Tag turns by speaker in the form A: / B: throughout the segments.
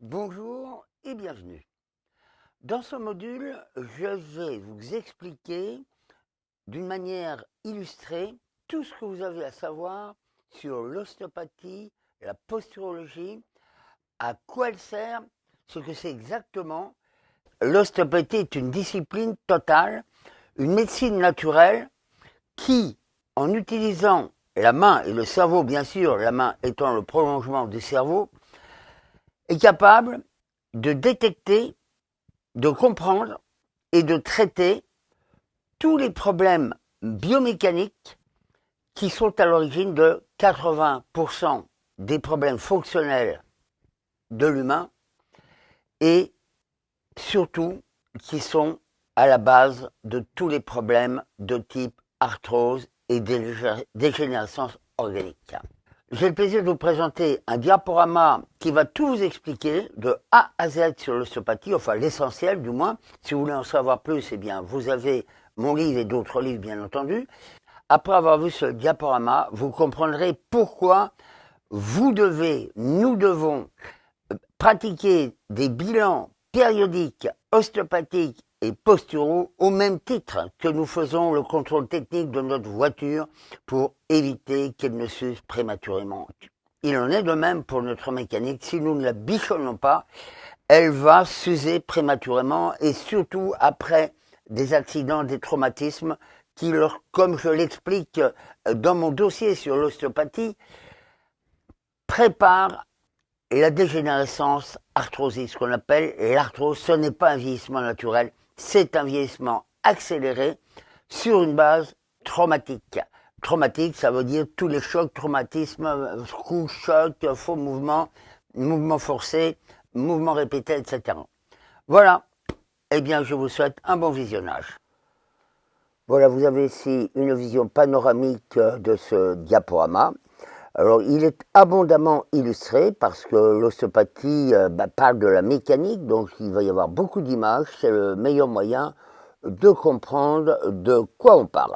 A: Bonjour et bienvenue. Dans ce module, je vais vous expliquer d'une manière illustrée tout ce que vous avez à savoir sur l'ostéopathie, la posturologie, à quoi elle sert, ce que c'est exactement. L'ostéopathie est une discipline totale, une médecine naturelle qui, en utilisant la main et le cerveau, bien sûr, la main étant le prolongement du cerveau, est capable de détecter, de comprendre et de traiter tous les problèmes biomécaniques qui sont à l'origine de 80% des problèmes fonctionnels de l'humain et surtout qui sont à la base de tous les problèmes de type arthrose et dégénérescence organique. J'ai le plaisir de vous présenter un diaporama qui va tout vous expliquer de A à Z sur l'ostéopathie, enfin l'essentiel du moins. Si vous voulez en savoir plus, eh bien vous avez mon livre et d'autres livres bien entendu. Après avoir vu ce diaporama, vous comprendrez pourquoi vous devez, nous devons pratiquer des bilans périodiques ostéopathiques et posturaux au même titre que nous faisons le contrôle technique de notre voiture pour éviter qu'elle ne s'use prématurément. Il en est de même pour notre mécanique. Si nous ne la bichonnons pas, elle va s'user prématurément et surtout après des accidents, des traumatismes qui, comme je l'explique dans mon dossier sur l'ostéopathie, préparent la dégénérescence arthrosique, ce qu'on appelle l'arthrose. Ce n'est pas un vieillissement naturel, c'est un vieillissement accéléré sur une base traumatique. Traumatique, ça veut dire tous les chocs, traumatismes, coups, chocs, faux mouvements, mouvements forcés, mouvements répétés, etc. Voilà. Eh bien, je vous souhaite un bon visionnage. Voilà, vous avez ici une vision panoramique de ce diaporama. Alors, il est abondamment illustré parce que l'ostéopathie euh, bah, parle de la mécanique, donc il va y avoir beaucoup d'images. C'est le meilleur moyen de comprendre de quoi on parle.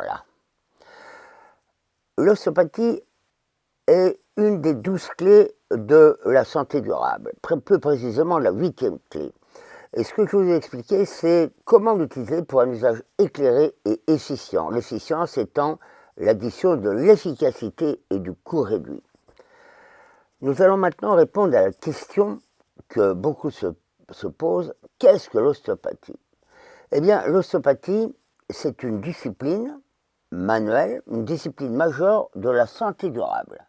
A: L'ostéopathie est une des douze clés de la santé durable, plus précisément la huitième clé. Et ce que je vous ai expliqué, c'est comment l'utiliser pour un usage éclairé et efficient. L'efficience étant l'addition de l'efficacité et du coût réduit. Nous allons maintenant répondre à la question que beaucoup se, posent, qu'est-ce que l'ostéopathie? Eh bien, l'ostéopathie, c'est une discipline manuelle, une discipline majeure de la santé durable.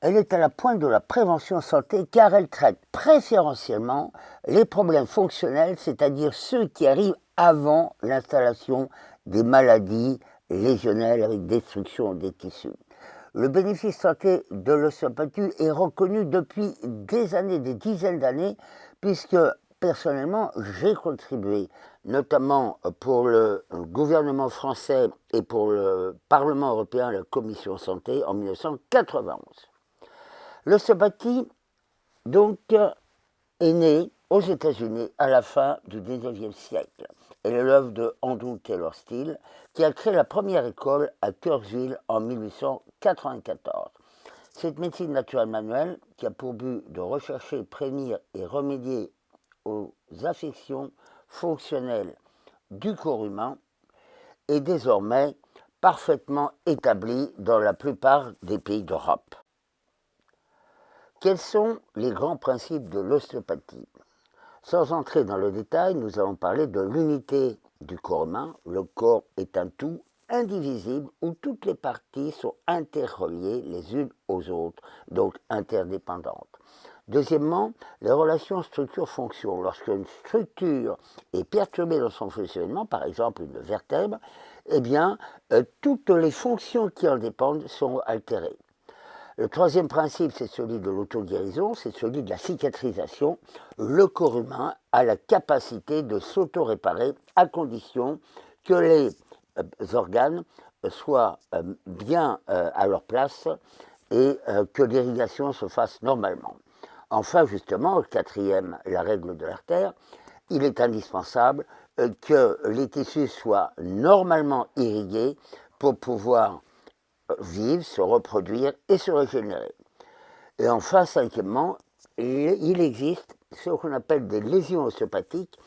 A: Elle est à la pointe de la prévention santé car elle traite préférentiellement les problèmes fonctionnels, c'est-à-dire ceux qui arrivent avant l'installation des maladies lésionnelle avec destruction des tissus. Le bénéfice santé de l'ostéopathie est reconnu depuis des années, des dizaines d'années, puisque personnellement, j'ai contribué, notamment pour le gouvernement français et pour le Parlement européen, la Commission santé, en 1991. L'ostéopathie, donc, est née aux États-Unis à la fin du 19e siècle. Est l'œuvre de Andrew Taylor Steele, qui a créé la première école à Kirksville en 1894. Cette médecine naturelle manuelle, qui a pour but de rechercher, prévenir et remédier aux affections fonctionnelles du corps humain, est désormais parfaitement établie dans la plupart des pays d'Europe. Quels sont les grands principes de l'ostéopathie? Sans entrer dans le détail, nous allons parler de l'unité du corps humain. Le corps est un tout indivisible où toutes les parties sont interreliées les unes aux autres, donc interdépendantes. Deuxièmement, les relations structure-fonction. Lorsqu'une structure est perturbée dans son fonctionnement, par exemple une vertèbre, eh bien, euh, toutes les fonctions qui en dépendent sont altérées. Le troisième principe, c'est celui de l'auto-guérison, c'est celui de la cicatrisation. Le corps humain a la capacité de s'auto-réparer à condition que les euh, organes soient euh, bien euh, à leur place et que l'irrigation se fasse normalement. Enfin, justement, quatrième, la règle de l'artère, il est indispensable que les tissus soient normalement irrigués pour pouvoir vivre, se reproduire et se régénérer. Et enfin, cinquièmement, il existe ce qu'on appelle des lésions ostéopathiques,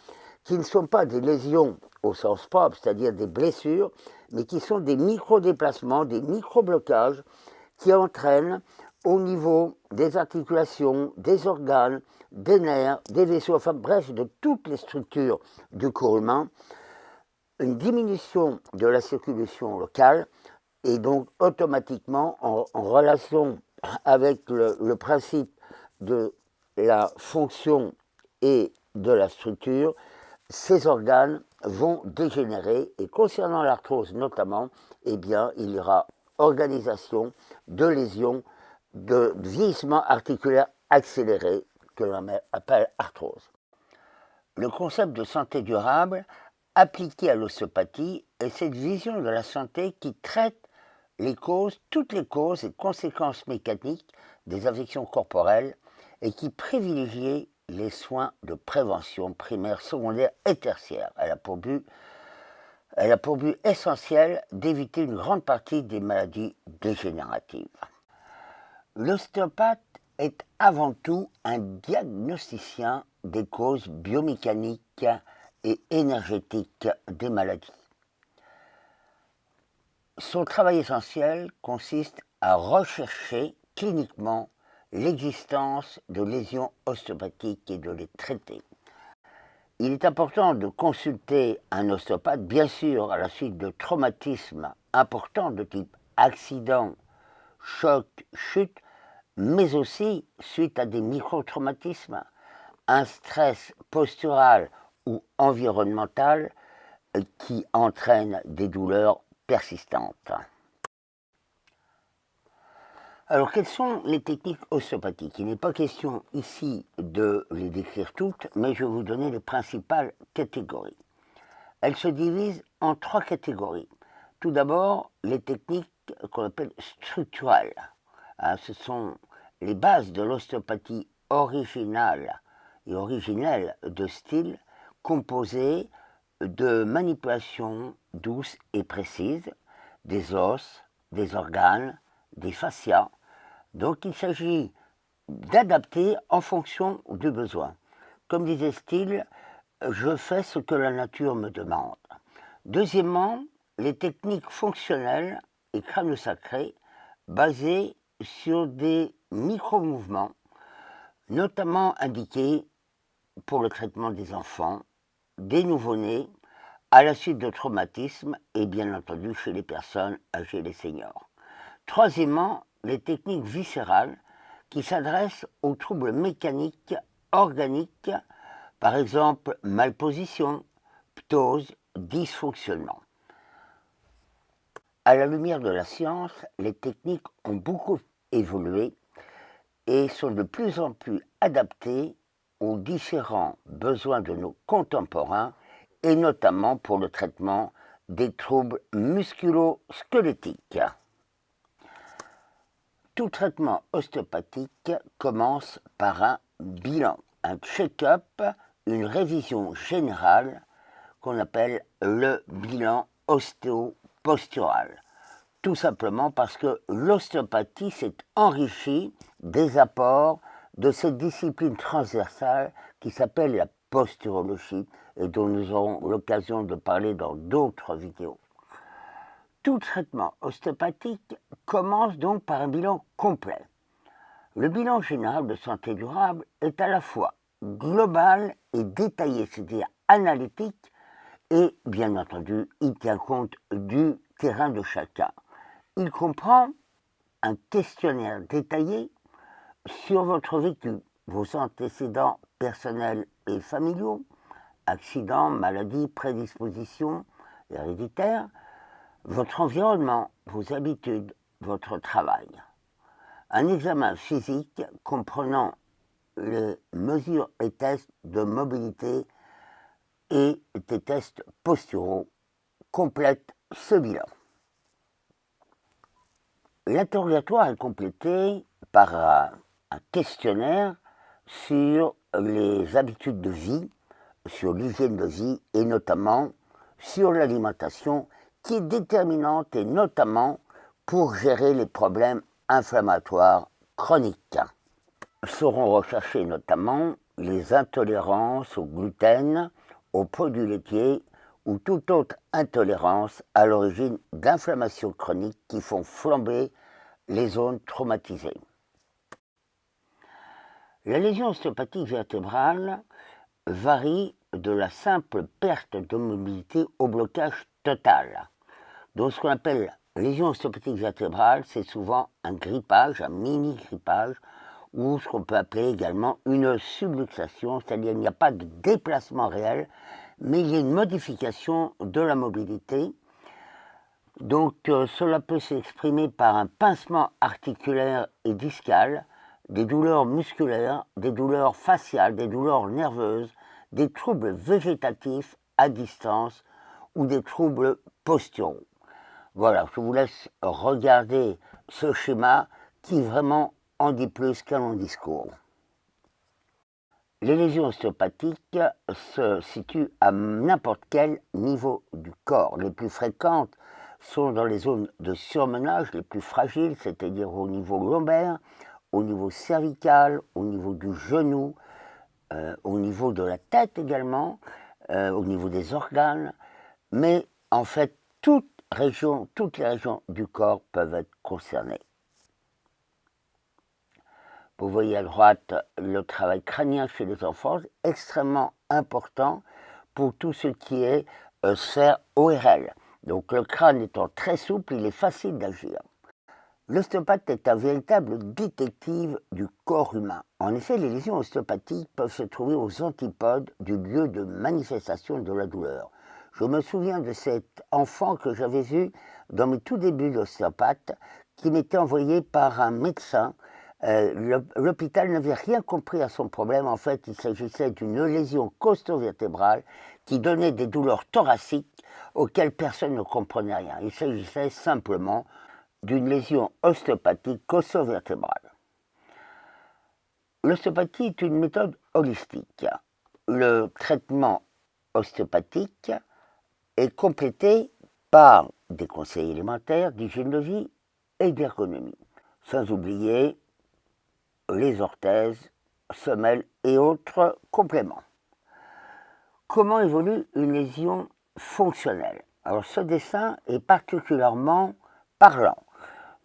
A: qui ne sont pas des lésions au sens propre, c'est-à-dire des blessures, mais qui sont des micro-déplacements, des micro-blocages qui entraînent au niveau des articulations, des organes, des nerfs, des vaisseaux, enfin bref, de toutes les structures du corps humain, une diminution de la circulation locale et donc automatiquement en, relation avec le principe de la fonction et de la structure, ces organes vont dégénérer et concernant l'arthrose notamment, eh bien, il y aura organisation de lésions de vieillissement articulaire accéléré que l'on appelle arthrose. Le concept de santé durable appliqué à l'ostéopathie est cette vision de la santé qui traite les causes, toutes les causes et conséquences mécaniques des affections corporelles et qui privilégie les soins de prévention primaire, secondaire et tertiaire. Elle a pour but, elle a pour but essentiel d'éviter une grande partie des maladies dégénératives. L'ostéopathe est avant tout un diagnosticien des causes biomécaniques et énergétiques des maladies. Son travail essentiel consiste à rechercher cliniquement l'existence de lésions ostéopathiques et de les traiter. Il est important de consulter un ostéopathe, bien sûr, à la suite de traumatismes importants de type accident, choc, chute, mais aussi suite à des micro-traumatismes, un stress postural ou environnemental qui entraîne des douleurs persistantes. Alors, quelles sont les techniques ostéopathiques Il n'est pas question ici de les décrire toutes, mais je vais vous donner les principales catégories. Elles se divisent en trois catégories. Tout d'abord, les techniques qu'on appelle structurelles. Hein, ce sont les bases de l'ostéopathie originale et originelle de style composées de manipulations douces et précises des os, des organes, des fascias. Donc il s'agit d'adapter en fonction du besoin. Comme disait Steele, je fais ce que la nature me demande. Deuxièmement, les techniques fonctionnelles et crânes sacrés basées sur des micro-mouvements, notamment indiqués pour le traitement des enfants, des nouveau-nés, à la suite de traumatismes et bien entendu chez les personnes âgées et les seniors. Troisièmement, les techniques viscérales qui s'adressent aux troubles mécaniques organiques, par exemple malposition, ptose, dysfonctionnement. À la lumière de la science, les techniques ont beaucoup évolué et sont de plus en plus adaptées différents besoins de nos contemporains et notamment pour le traitement des troubles musculo-squelettiques. Tout traitement ostéopathique commence par un bilan, un check-up, une révision générale qu'on appelle le bilan ostéopostural. Tout simplement parce que l'ostéopathie s'est enrichie des apports de cette discipline transversale qui s'appelle la posturologie et dont nous aurons l'occasion de parler dans d'autres vidéos. Tout traitement ostéopathique commence donc par un bilan complet. Le bilan général de santé durable est à la fois global et détaillé, c'est-à-dire analytique, et bien entendu, il tient compte du terrain de chacun. Il comprend un questionnaire détaillé sur votre vécu, vos antécédents personnels et familiaux, accidents, maladies, prédispositions héréditaires, votre environnement, vos habitudes, votre travail. Un examen physique comprenant les mesures et tests de mobilité et des tests posturaux complète ce bilan. L'interrogatoire est complété par un questionnaire sur les habitudes de vie, sur l'hygiène de vie et notamment sur l'alimentation qui est déterminante et notamment pour gérer les problèmes inflammatoires chroniques. Seront recherchés notamment les intolérances au gluten, aux produits laitiers ou toute autre intolérance à l'origine d'inflammations chroniques qui font flamber les zones traumatisées. La lésion ostéopathique vertébrale varie de la simple perte de mobilité au blocage total. Donc ce qu'on appelle lésion ostéopathique vertébrale, c'est souvent un grippage, un mini-grippage, ou ce qu'on peut appeler également une subluxation, c'est-à-dire qu'il n'y a pas de déplacement réel, mais il y a une modification de la mobilité. Donc euh, cela peut s'exprimer par un pincement articulaire et discal, des douleurs musculaires, des douleurs faciales, des douleurs nerveuses, des troubles végétatifs à distance ou des troubles posturaux. Voilà, je vous laisse regarder ce schéma qui vraiment en dit plus qu'un long discours. Les lésions ostéopathiques se situent à n'importe quel niveau du corps. Les plus fréquentes sont dans les zones de surmenage les plus fragiles, c'est-à-dire au niveau lombaire, au niveau cervical, au niveau du genou, euh, au niveau de la tête également, euh, au niveau des organes, mais en fait toutes les régions du corps peuvent être concernées. Vous voyez à droite le travail crânien chez les enfants, extrêmement important pour tout ce qui est euh, sphère ORL. Donc le crâne étant très souple, il est facile d'agir. L'ostéopathe est un véritable détective du corps humain. En effet, les lésions ostéopathiques peuvent se trouver aux antipodes du lieu de manifestation de la douleur. Je me souviens de cet enfant que j'avais vu dans mes tout débuts d'ostéopathe, qui m'était envoyé par un médecin. Euh, l'hôpital n'avait rien compris à son problème. En fait, il s'agissait d'une lésion costo-vertébrale qui donnait des douleurs thoraciques auxquelles personne ne comprenait rien. Il s'agissait simplement d'une lésion ostéopathique costo-vertébrale. L'ostéopathie est une méthode holistique. Le traitement ostéopathique est complété par des conseils élémentaires d'hygiène de vie et d'ergonomie, sans oublier les orthèses, semelles et autres compléments. Comment évolue une lésion fonctionnelle? Alors ce dessin est particulièrement parlant.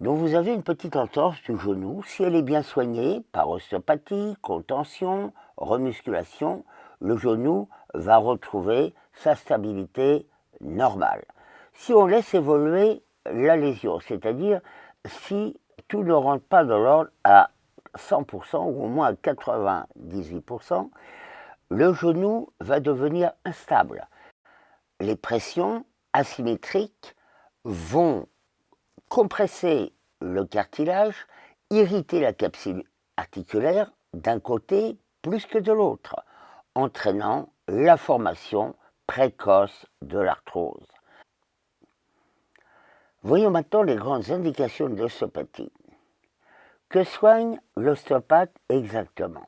A: Donc vous avez une petite entorse du genou. Si elle est bien soignée par ostéopathie, contention, remusculation, le genou va retrouver sa stabilité normal. Si on laisse évoluer la lésion, c'est-à-dire si tout ne rentre pas dans l'ordre à 100% ou au moins à 98%, le genou va devenir instable. Les pressions asymétriques vont compresser le cartilage, irriter la capsule articulaire d'un côté plus que de l'autre, entraînant la formation précoce de l'arthrose. Voyons maintenant les grandes indications de l'ostéopathie. Que soigne l'ostéopathe exactement?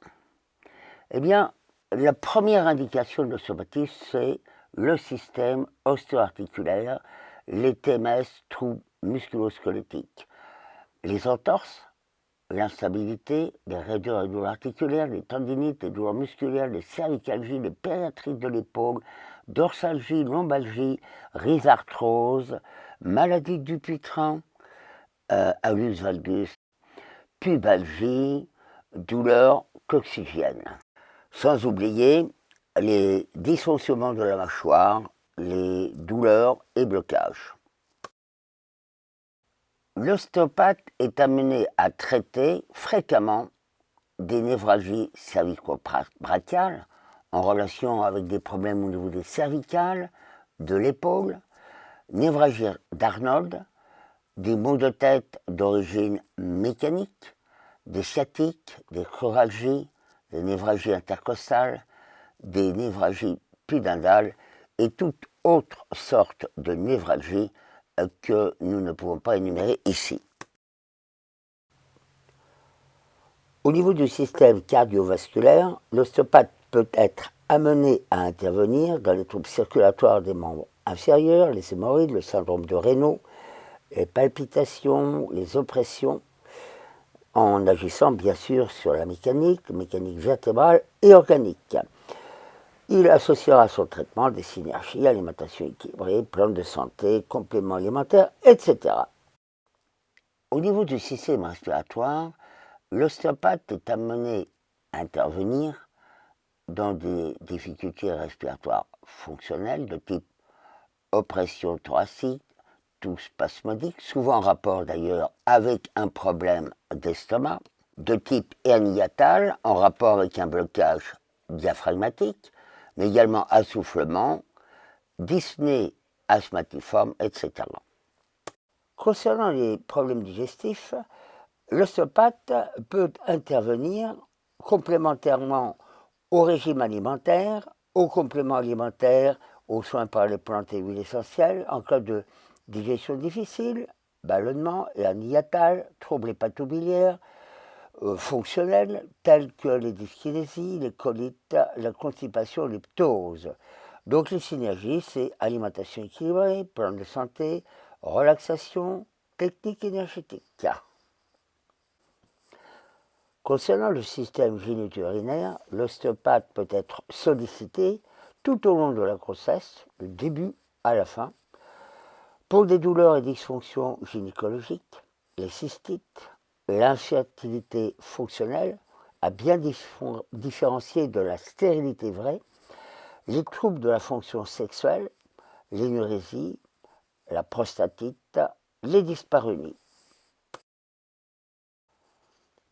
A: Eh bien, la première indication de l'ostéopathie, c'est le système ostéoarticulaire, les TMS, troubles musculosquelettiques, les entorses, l'instabilité, les raideurs douleurs articulaires, les tendinites, les douleurs musculaires, les cervicalgies, les périatrites de l'épaule, dorsalgie, lombalgie, rhizarthrose, maladie du putrin, euh, alus valgus, pubalgie, douleur coxygène. Sans oublier les dysfonctionnements de la mâchoire, les douleurs et blocages. L'ostéopathe est amené à traiter fréquemment des névralgies cervico-brachiales en relation avec des problèmes au niveau des cervicales, de l'épaule, névralgie d'Arnold, des maux de tête d'origine mécanique, des sciatiques, des chloralgies, des névralgies intercostales, des névralgies pudendales et toute autre sorte de névralgie que nous ne pouvons pas énumérer ici. Au niveau du système cardiovasculaire, l'ostéopathe peut être amené à intervenir dans les troubles circulatoires des membres inférieurs, les hémorroïdes, le syndrome de Raynaud, les palpitations, les oppressions. en agissant bien sûr sur la mécanique, mécanique vertébrale et organique. Il associera son traitement des synergies, alimentation équilibrée, plan de santé, compléments alimentaires, etc. Au niveau du système respiratoire, l'ostéopathe est amené à intervenir dans des difficultés respiratoires fonctionnelles de type oppression thoracique, tout spasmodique, souvent en rapport d'ailleurs avec un problème d'estomac, de type herniatal, en rapport avec un blocage diaphragmatique, mais également assoufflement, dyspnée asthmatiforme, etc. Concernant les problèmes digestifs, l'ostéopathe peut intervenir complémentairement au régime alimentaire, aux compléments alimentaires, aux soins par les plantes et huiles essentielles, en cas de digestion difficile, ballonnement, hernie troubles hépatobiliaires, euh, fonctionnels tels que les dyskinésies, les colites, la constipation, les ptoses. Donc les synergies, c'est alimentation équilibrée, plan de santé, relaxation, technique énergétique. Concernant le système gynéco-urinaire, l'ostéopathe peut être sollicité tout au long de la grossesse, du début à la fin, pour des douleurs et dysfonctions gynécologiques, les cystites, l'infertilité fonctionnelle, à bien différencier de la stérilité vraie, les troubles de la fonction sexuelle, l'énurésie, la prostatite, les dyspareunies.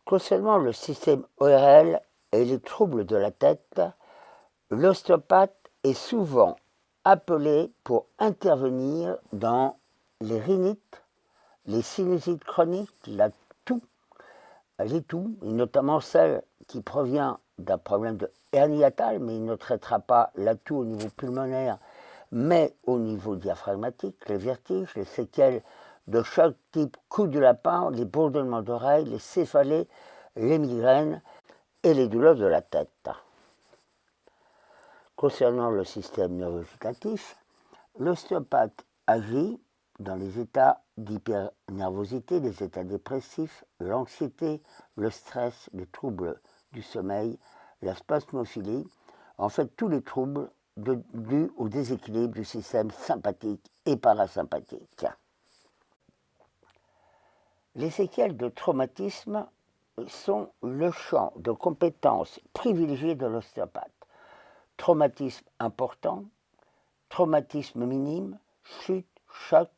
A: Concernant le système ORL et les troubles de la tête, l'ostéopathe est souvent appelé pour intervenir dans les rhinites, les sinusites chroniques, la toux, les toux, et notamment celle qui provient d'un problème de hernie mais il ne traitera pas la toux au niveau pulmonaire, mais au niveau diaphragmatique, les vertiges, les séquelles de choc type coup de lapin, les bourdonnements d'oreilles, les céphalées, les migraines et les douleurs de la tête. Concernant le système neurovégétatif, l'ostéopathe agit dans les états d'hypernervosité, les états dépressifs, l'anxiété, le stress, les troubles du sommeil, la spasmophilie, en fait tous les troubles dus au déséquilibre du système sympathique et parasympathique. Les séquelles de traumatisme sont le champ de compétences privilégiées de l'ostéopathe. Traumatisme important, traumatisme minime, chute, choc,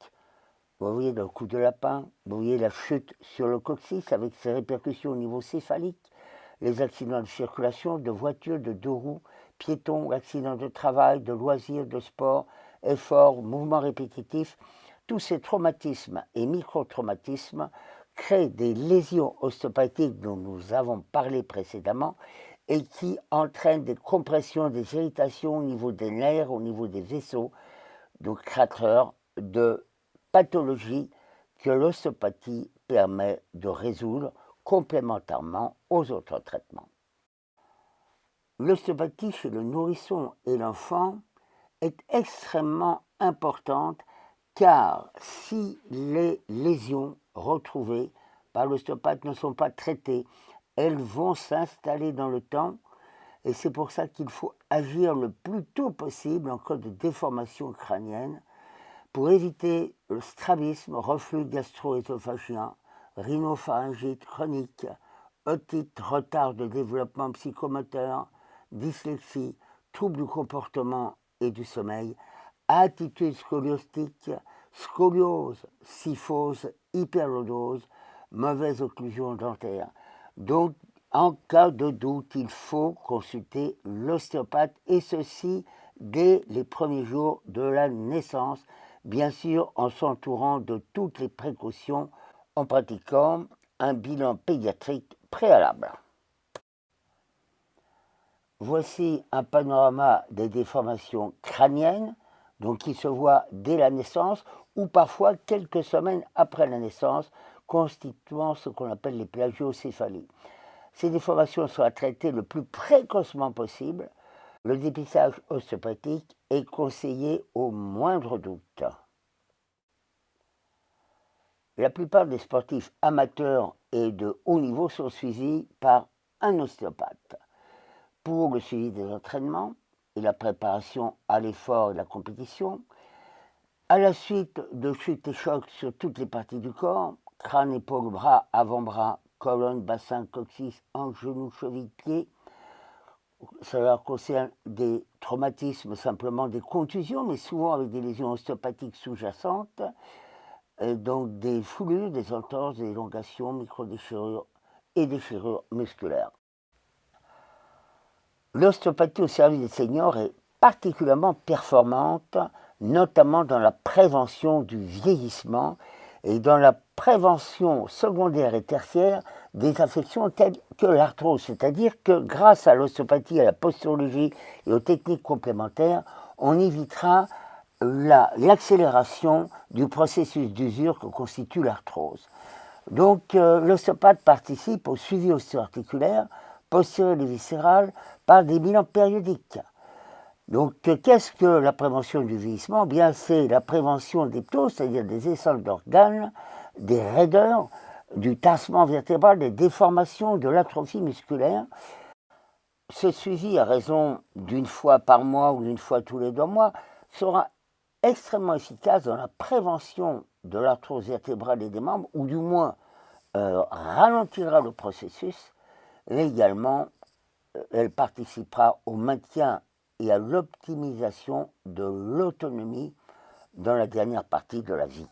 A: vous voyez le coup de lapin, vous voyez la chute sur le coccyx avec ses répercussions au niveau céphalique, les accidents de circulation, de voiture, de deux roues, piétons, accidents de travail, de loisirs, de sport, efforts, mouvements répétitifs, tous ces traumatismes et micro-traumatismes créent des lésions ostéopathiques dont nous avons parlé précédemment et qui entraînent des compressions, des irritations au niveau des nerfs, au niveau des vaisseaux, donc créateurs de pathologies que l'ostéopathie permet de résoudre complémentairement aux autres traitements. L'ostéopathie chez le nourrisson et l'enfant est extrêmement importante car si les lésions retrouvées par l'ostéopathe ne sont pas traitées, elles vont s'installer dans le temps et c'est pour ça qu'il faut agir le plus tôt possible en cas de déformation crânienne pour éviter strabisme, reflux gastro-œsophagien, rhinopharyngite chronique, otite, retard de développement psychomoteur, dyslexie, troubles du comportement et du sommeil, attitude scoliostique, scoliose, syphose, hyperlodose, mauvaise occlusion dentaire. Donc, en cas de doute, il faut consulter l'ostéopathe et ceci dès les premiers jours de la naissance, bien sûr en s'entourant de toutes les précautions en pratiquant un bilan pédiatrique préalable. Voici un panorama des déformations crâniennes, donc qui se voient dès la naissance ou parfois quelques semaines après la naissance, constituant ce qu'on appelle les plagiocéphalies. Ces déformations sont à traiter le plus précocement possible. Le dépistage ostéopathique est conseillé au moindre doute. La plupart des sportifs amateurs et de haut niveau sont suivis par un ostéopathe pour le suivi des entraînements et la préparation à l'effort et la compétition, à la suite de chutes et chocs sur toutes les parties du corps, crâne, épaule, bras, avant-bras, colonne, bassin, coccyx, hanche, genou, cheville, pied. Cela concerne des traumatismes, simplement des contusions, mais souvent avec des lésions ostéopathiques sous-jacentes, donc des foulures, des entorses, des élongations, micro-déchirures et déchirures musculaires. L'ostéopathie au service des seniors est particulièrement performante, notamment dans la prévention du vieillissement et dans la prévention secondaire et tertiaire des affections telles que l'arthrose, c'est-à-dire que grâce à l'ostéopathie, à la posturologie et aux techniques complémentaires, on évitera l'accélération du processus d'usure que constitue l'arthrose. Donc euh, l'ostéopathe participe au suivi ostéo-articulaire, posturé et viscéral par des bilans périodiques. Donc, qu'est-ce que la prévention du vieillissement? Bien, c'est la prévention des ptos, c'est-à-dire des essence d'organes, des raideurs, du tassement vertébral, des déformations, de l'atrophie musculaire. Ce suivi, à raison d'une fois par mois ou d'une fois tous les deux mois, sera extrêmement efficace dans la prévention de l'arthrose vertébrale et des membres, ou du moins euh, ralentira le processus, mais également euh, elle participera au maintien et à l'optimisation de l'autonomie dans la dernière partie de la vie.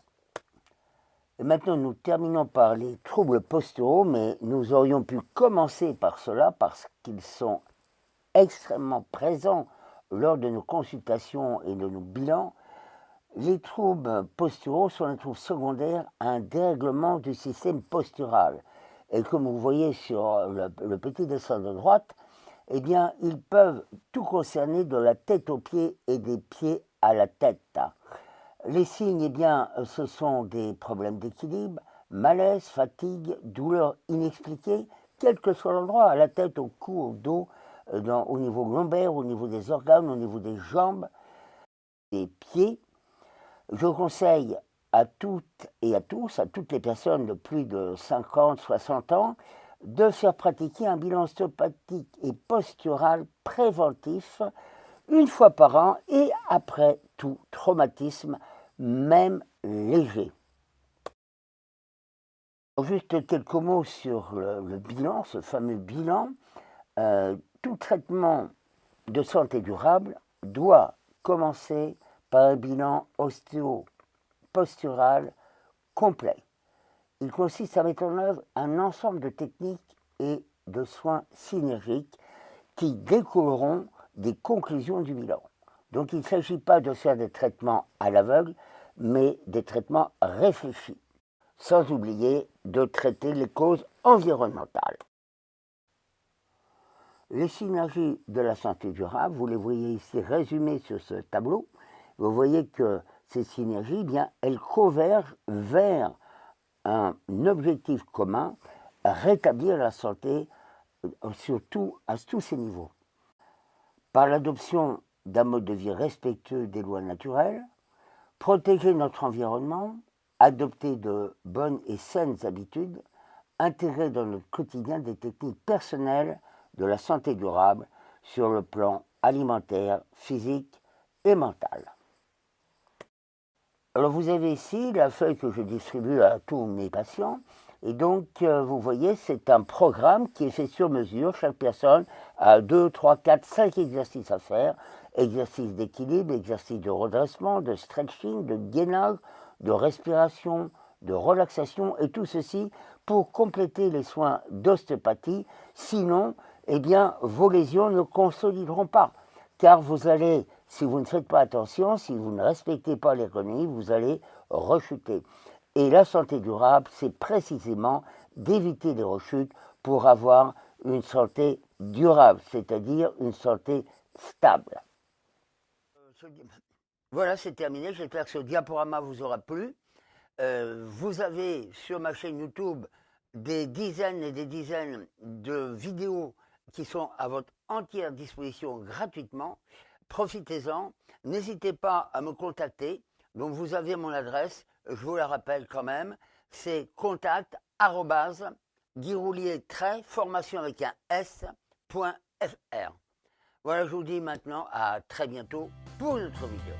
A: Et maintenant, nous terminons par les troubles posturaux, mais nous aurions pu commencer par cela parce qu'ils sont extrêmement présents lors de nos consultations et de nos bilans. Les troubles posturaux sont les troubles secondaires à un dérèglement du système postural. Et comme vous voyez sur le, le petit dessin de droite, eh bien, ils peuvent tout concerner de la tête aux pieds et des pieds à la tête. Les signes, eh bien, ce sont des problèmes d'équilibre, malaise, fatigue, douleur inexpliquée, quel que soit l'endroit, à la tête, au cou, au dos, euh, au niveau lombaire, au niveau des organes, au niveau des jambes, des pieds. Je conseille à toutes et à tous, à toutes les personnes de plus de 50, 60 ans, de faire pratiquer un bilan osteopathique et postural préventif une fois par an et après tout traumatisme, même léger. Juste quelques mots sur le, bilan, ce fameux bilan. Euh, tout traitement de santé durable doit commencer par un bilan ostéo-postural complet. Il consiste à mettre en œuvre un ensemble de techniques et de soins synergiques qui découleront des conclusions du bilan. Donc il ne s'agit pas de faire des traitements à l'aveugle, mais des traitements réfléchis, sans oublier de traiter les causes environnementales. Les synergies de la santé durable, vous les voyez ici résumées sur ce tableau. Vous voyez que ces synergies, eh elles convergent vers un objectif commun, rétablir la santé euh, surtout à tous ces niveaux. Par l'adoption d'un mode de vie respectueux des lois naturelles, protéger notre environnement, adopter de bonnes et saines habitudes, intégrer dans notre quotidien des techniques personnelles de la santé durable sur le plan alimentaire, physique et mental. Alors vous avez ici la feuille que je distribue à tous mes patients. Et donc, euh, vous voyez, c'est un programme qui est fait sur mesure. Chaque personne a 2, 3, 4, 5 exercices à faire. Exercices d'équilibre, exercices de redressement, de stretching, de gainage, de respiration, de relaxation, et tout ceci pour compléter les soins d'ostéopathie. Sinon, eh bien, vos lésions ne consolideront pas, car vous allez si vous ne faites pas attention, si vous ne respectez pas l'économie, vous allez rechuter. Et la santé durable, c'est précisément d'éviter les rechutes pour avoir une santé durable, c'est-à-dire une santé stable. Voilà, c'est terminé. J'espère que ce diaporama vous aura plu. Euh, vous avez sur ma chaîne YouTube des dizaines et des dizaines de vidéos qui sont à votre entière disposition gratuitement. Profitez-en. N'hésitez pas à me contacter. Donc vous avez mon adresse je vous la rappelle quand même, c'est contact formation avec un s.fr. Voilà, je vous dis maintenant à très bientôt pour une autre vidéo.